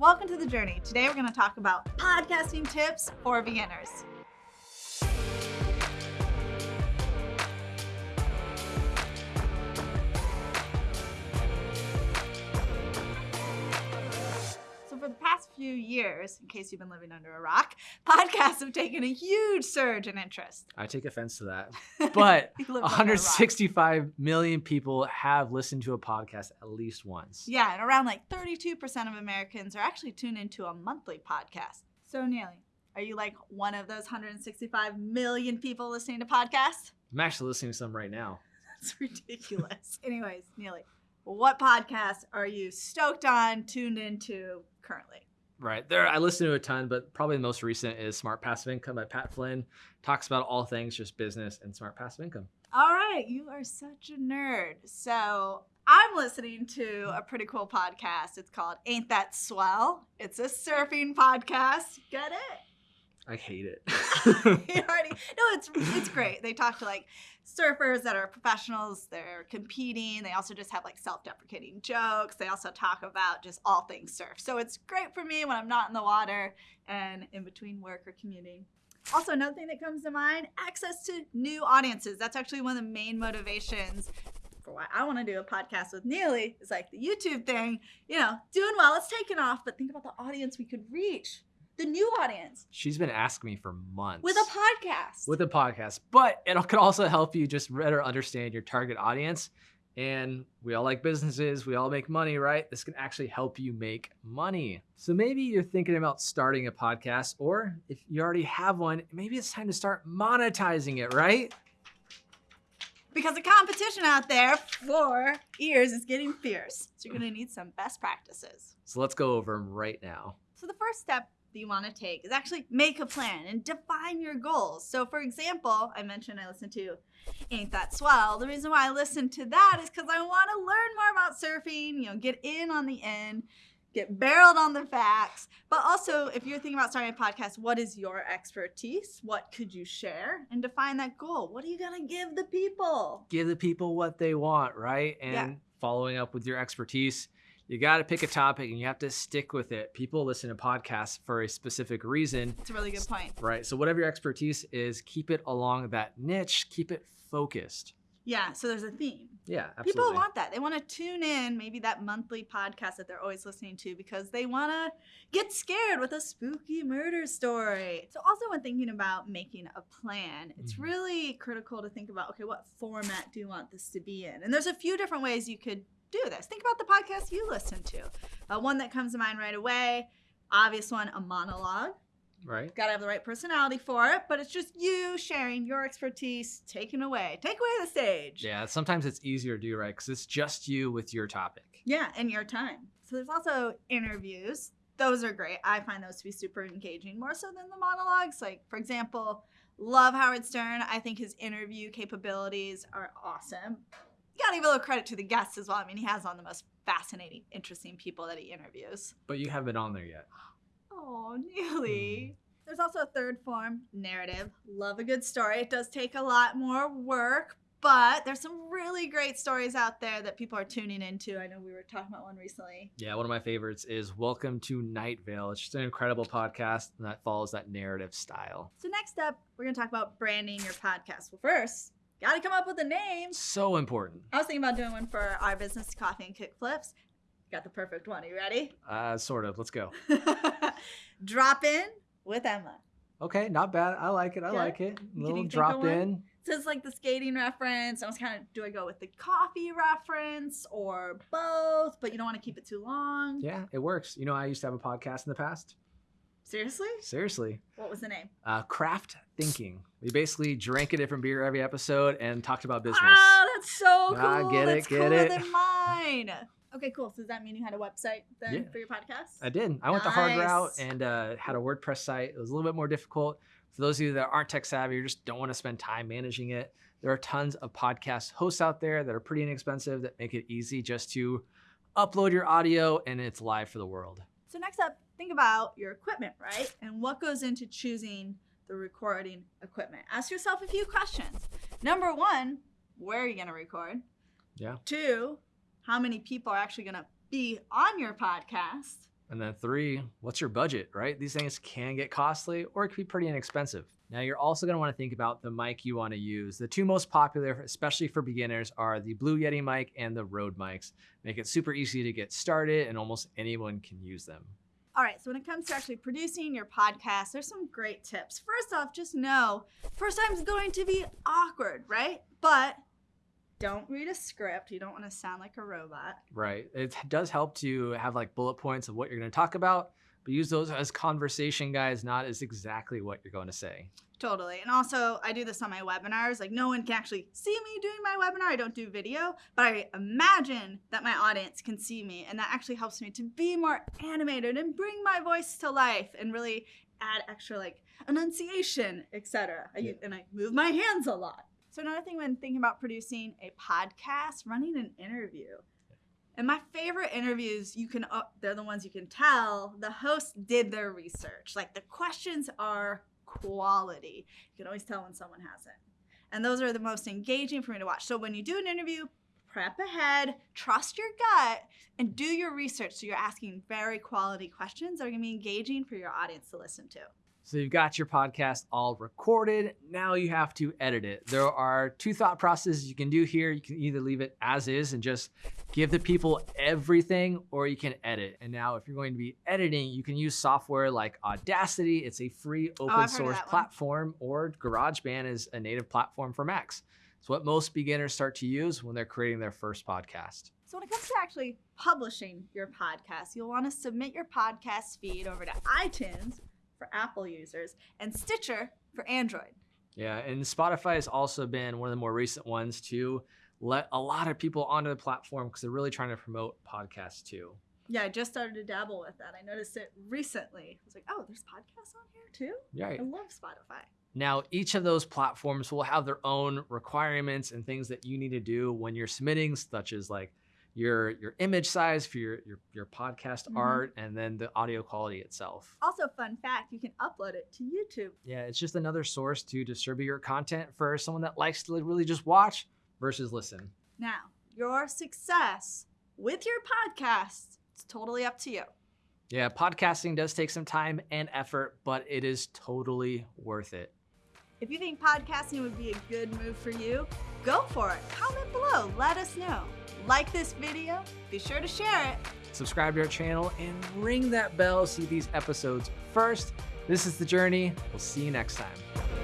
Welcome to the journey. Today we're going to talk about podcasting tips for beginners. Few years, in case you've been living under a rock, podcasts have taken a huge surge in interest. I take offense to that. But You live under a rock. 165 million people have listened to a podcast at least once. Yeah, and around like 32% of Americans are actually tuned into a monthly podcast. So, Neely, are you like one of those 165 million people listening to podcasts? I'm actually listening to some right now. That's ridiculous. Anyways, Neely, what podcasts are you stoked on, tuned into currently? Right. There I listen to a ton, but probably the most recent is Smart Passive Income by Pat Flynn. Talks about all things just business and smart passive income. All right, you are such a nerd. So, I'm listening to a pretty cool podcast. It's called Ain't That Swell? It's a surfing podcast. Get it? I hate it. already no it's it's great. They talk to like surfers that are professionals they're competing they also just have like self-deprecating jokes they also talk about just all things surf. So it's great for me when i'm not in the water and in between work or commuting. Also another thing that comes to mind access to new audiences. That's actually one of the main motivations for why I want to do a podcast with Neely is like the YouTube thing, you know, doing well, it's taken off, but think about the audience we could reach, the new audience She's been asking me for months. with a podcast. with a podcast, but it could also help you just better understand your target audience. And we all like businesses, we all make money, right? This can actually help you make money. So maybe you're thinking about starting a podcast, or if you already have one, maybe it's time to start monetizing it, right? because the competition out there for ears is getting fierce. So you're going to need some best practices. So let's go over them right now. So the first step that you want to take is actually make a plan and define your goals. So for example, I mentioned I listen to Ain't That Swell. The reason why I listen to that is because I want to learn more about surfing, you know, get in on the end, get barreled on the facts. But also, if you're thinking about starting a podcast, what is your expertise? What could you share? And define that goal. What are you going to give the people? Give the people what they want, right? And Yeah. following up with your expertise, you got to pick a topic and you have to stick with it. People listen to podcasts for a specific reason. It's a really good point. Right. So whatever your expertise is, keep it along that niche, keep it focused. Yeah, so there's a theme. Yeah, absolutely. People want that. They want to tune in, maybe that monthly podcast that they're always listening to because they want to get scared with a spooky murder story. So, also, when thinking about making a plan, it's Mhm. really critical to think about okay, what format do you want this to be in? And there's a few different ways you could do this. Think about the podcast you listen to. Uh, one that comes to mind right away, obvious one, a monologue right. got to have the right personality for it, but it's just you sharing your expertise, taking away, take away the stage. Yeah, sometimes it's easier to do right because it's just you with your topic. Yeah, and your time. So there's also interviews. Those are great. I find those to be super engaging, more so than the monologues. Like, for example, love Howard Stern. I think his interview capabilities are awesome. Gotta give a little credit to the guests as well. I mean, he has on the most fascinating, interesting people that he interviews. But you haven't been on there yet. Oh, Neely. Hmm. There's also a third form, narrative. Love a good story. It does take a lot more work, but there's some really great stories out there that people are tuning into. I know we were talking about one recently. Yeah, one of my favorites is Welcome to Night Vale. It's just an incredible podcast that follows that narrative style. So next up, we're going to talk about branding your podcast. Well, first, got to come up with a name. So important. I was thinking about doing one for our business, Coffee and Kickflips. Got the perfect one. Are you ready? Uh, sort of. Let's go. Drop in with Emma. Okay, not bad. I like it. I Yeah? like it. you little drop in. So it's like the skating reference. I was kind of, do I go with the coffee reference or both? But you don't want to keep it too long. Yeah, it works. You know, I used to have a podcast in the past. Seriously? Seriously. What was the name? Uh, craft thinking. We basically drank a different beer every episode and talked about business. Oh, that's so cool. Ah, get it, that's get cooler it. than mine. Okay, cool. So does that mean you had a website then Yeah. for your podcast? I did. I went the hard route and uh, had a WordPress site. It was a little bit more difficult. For those of you that aren't tech savvy or just don't want to spend time managing it, there are tons of podcast hosts out there that are pretty inexpensive that make it easy just to upload your audio and it's live for the world. So next up, think about your equipment, right? And what goes into choosing the recording equipment. Ask yourself a few questions. Number one, where are you going to record? Yeah. Two, how many people are actually going to be on your podcast? And then three, what's your budget, right? These things can get costly or it could be pretty inexpensive. Now you're also gonna to want to think about the mic you wanna use. The two most popular, especially for beginners, are the Blue Yeti mic and the Rode mics. Make it super easy to get started and almost anyone can use them. All right, so when it comes to actually producing your podcast, there's some great tips. First off, just know first time's going to be awkward, right? But don't read a script. You don't want to sound like a robot. Right. It does help to have like bullet points of what you're going to talk about, but use those as conversation guides, not as exactly what you're going to say. Totally. And also, I do this on my webinars. Like, no one can actually see me doing my webinar. I don't do video, but I imagine that my audience can see me. And that actually helps me to be more animated and bring my voice to life and really add extra, like, enunciation, etc. Yeah. And I move my hands a lot. So another thing when thinking about producing a podcast, running an interview. And my favorite interviews, you can uh, they're the ones you can tell the host did their research. Like the questions are quality. You can always tell when someone hasn't. And those are the most engaging for me to watch. So when you do an interview, prep ahead, trust your gut, and do your research so you're asking very quality questions that are to be engaging for your audience to listen to. So you've got your podcast all recorded. Now you have to edit it. There are two thought processes you can do here. You can either leave it as is and just give the people everything, or you can edit. And now if you're going to be editing, you can use software like Audacity. It's a free oh, open oh, source platform, or GarageBand is a native platform for Macs. It's what most beginners start to use when they're creating their first podcast. So when it comes to actually publishing your podcast, you'll want to submit your podcast feed over to iTunes for Apple users, and Stitcher for Android. Yeah, and Spotify has also been one of the more recent ones to let a lot of people onto the platform because they're really trying to promote podcasts too. Yeah, I just started to dabble with that. I noticed it recently. I was like, oh, there's podcasts on here too? Yeah. I love Spotify. Now, each of those platforms will have their own requirements and things that you need to do when you're submitting, such as like your your image size for your your, your podcast mm-hmm. art and then the audio quality itself. Also fun fact you can upload it to youtube. Yeah it's just another source to distribute your content for someone that likes to really just watch versus listen. Now your success with your podcast it's totally up to you. Yeah podcasting does take some time and effort but it is totally worth it if you think podcasting would be a good move for you go for it comment below let us know like this video, be sure to share it. Subscribe to our channel and ring that bell to see these episodes first. This is The Journey. We'll see you next time.